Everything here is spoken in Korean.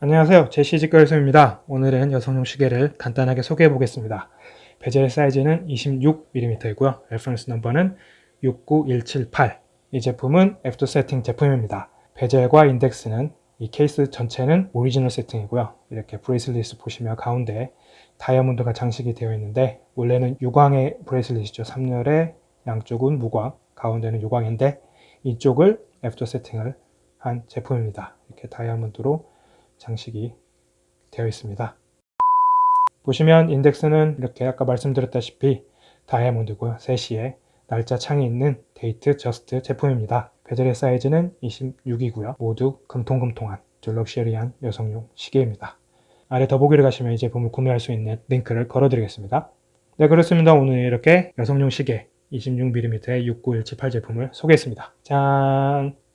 안녕하세요. 제시직거래소입니다. 오늘은 여성용 시계를 간단하게 소개해 보겠습니다. 베젤 사이즈는 26mm이고요. reference number는 69178 이 제품은 after setting 제품입니다. bezel과 인덱스는 이 케이스 전체는 original setting이고요. 이렇게 bracelet 보시면 가운데 다이아몬드가 장식이 되어 있는데 원래는 유광의 bracelet이죠. 3열의 양쪽은 무광 가운데는 유광인데 이쪽을 after setting을 한 제품입니다. 이렇게 다이아몬드로 장식이 되어 있습니다. 보시면 인덱스는 이렇게 아까 말씀드렸다시피 다이아몬드고요. 3시에 날짜 창이 있는 Datejust 제품입니다. bezel의 사이즈는 26이고요. 모두 금통금통한 럭셔리한 여성용 시계입니다. 아래 더보기를 가시면 이 제품을 구매할 수 있는 링크를 걸어드리겠습니다. 네 그렇습니다. 오늘 이렇게 여성용 시계 26mm의 69178 제품을 소개했습니다. 짠!